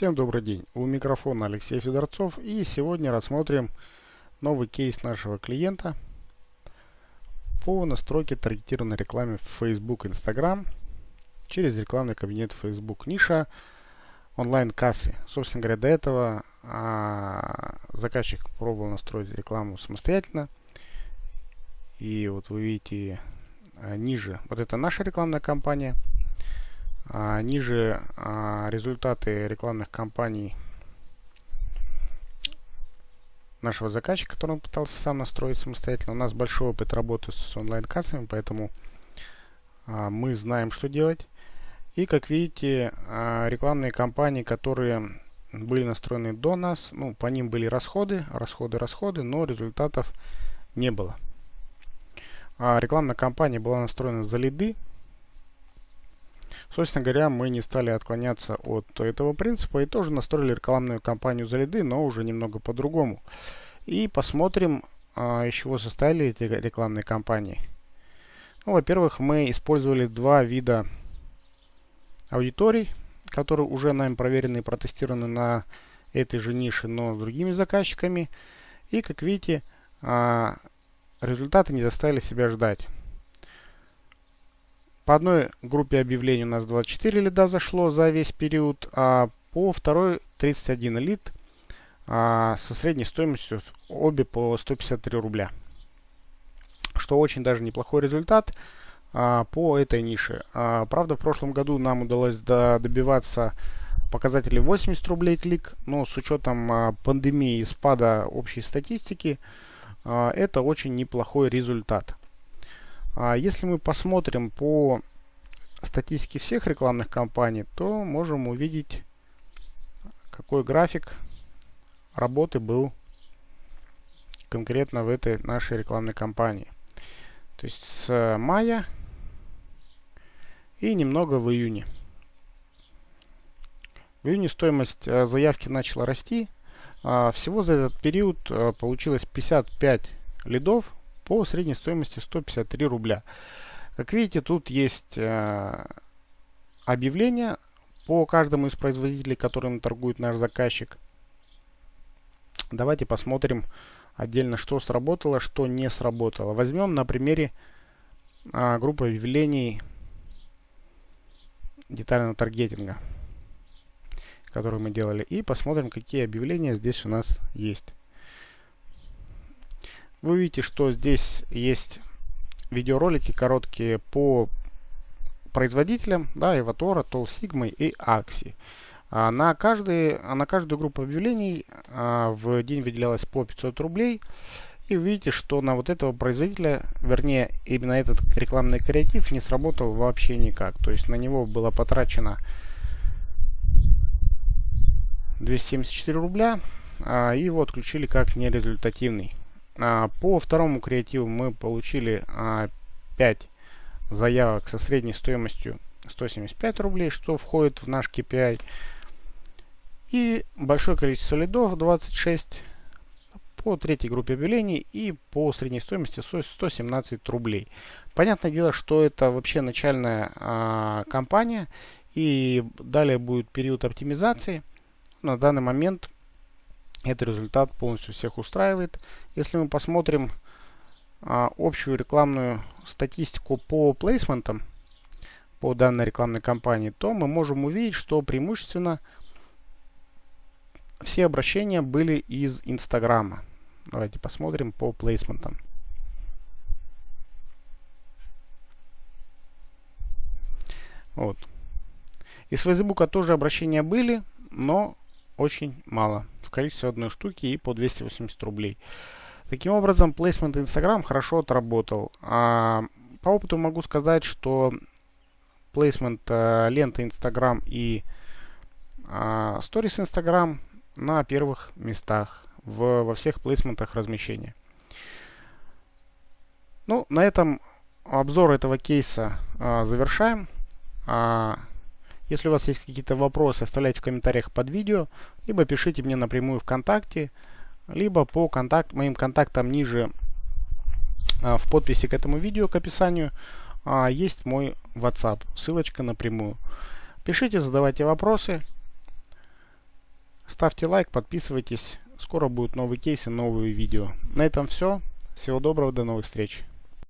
Всем добрый день. У микрофона Алексей Федорцов и сегодня рассмотрим новый кейс нашего клиента по настройке таргетированной рекламы в Facebook, Instagram через рекламный кабинет Facebook. Ниша онлайн-кассы. Собственно говоря, до этого а, заказчик пробовал настроить рекламу самостоятельно. И вот вы видите а, ниже, вот это наша рекламная кампания – а, ниже а, результаты рекламных кампаний нашего заказчика, который он пытался сам настроить самостоятельно. У нас большой опыт работы с онлайн-кассами, поэтому а, мы знаем, что делать. И, как видите, рекламные кампании, которые были настроены до нас, ну, по ним были расходы, расходы, расходы, но результатов не было. А, рекламная кампания была настроена за лиды, Собственно говоря, мы не стали отклоняться от этого принципа и тоже настроили рекламную кампанию за лиды, но уже немного по-другому. И посмотрим, а, из чего состояли эти рекламные кампании. Ну, Во-первых, мы использовали два вида аудиторий, которые уже нами проверены и протестированы на этой же нише, но с другими заказчиками. И, как видите, а, результаты не заставили себя ждать. По одной группе объявлений у нас 24 лида зашло за весь период, а по второй 31 лид а, со средней стоимостью обе по 153 рубля. Что очень даже неплохой результат а, по этой нише. А, правда, в прошлом году нам удалось до, добиваться показателей 80 рублей клик, но с учетом а, пандемии и спада общей статистики, а, это очень неплохой результат. А если мы посмотрим по статистике всех рекламных кампаний, то можем увидеть, какой график работы был конкретно в этой нашей рекламной кампании. То есть с мая и немного в июне. В июне стоимость э, заявки начала расти. А всего за этот период э, получилось 55 лидов по средней стоимости 153 рубля. Как видите, тут есть э, объявление по каждому из производителей, которым торгует наш заказчик. Давайте посмотрим отдельно, что сработало, что не сработало. Возьмем на примере э, группы объявлений детального таргетинга, которую мы делали, и посмотрим, какие объявления здесь у нас есть. Вы видите, что здесь есть видеоролики короткие по производителям, да, Эватора, Тол Sigma и Axi. А на, каждый, на каждую группу объявлений а, в день выделялось по 500 рублей. И видите, что на вот этого производителя, вернее, именно этот рекламный креатив не сработал вообще никак. То есть на него было потрачено 274 рубля, а, и его отключили как нерезультативный. А, по второму креативу мы получили 5 а, заявок со средней стоимостью 175 рублей, что входит в наш KPI. И большое количество лидов, 26, по третьей группе объявлений и по средней стоимости 117 рублей. Понятное дело, что это вообще начальная а, кампания и далее будет период оптимизации. На данный момент этот результат полностью всех устраивает. Если мы посмотрим а, общую рекламную статистику по плейсментам по данной рекламной кампании, то мы можем увидеть, что преимущественно все обращения были из Инстаграма. Давайте посмотрим по плейсментам. Вот. Из Фейсбука тоже обращения были, но очень мало. В количестве одной штуки и по 280 рублей. Таким образом, плейсмент Instagram хорошо отработал. А, по опыту могу сказать, что плейсмент а, ленты Instagram и а, Stories Instagram на первых местах в, во всех плейсментах размещения. Ну, на этом обзор этого кейса а, завершаем. А, если у вас есть какие-то вопросы, оставляйте в комментариях под видео, либо пишите мне напрямую ВКонтакте, либо по контакт, моим контактам ниже а, в подписи к этому видео, к описанию, а, есть мой WhatsApp, ссылочка напрямую. Пишите, задавайте вопросы. ставьте лайк, подписывайтесь. Скоро будут новые кейсы, новые видео. На этом все. Всего доброго, до новых встреч.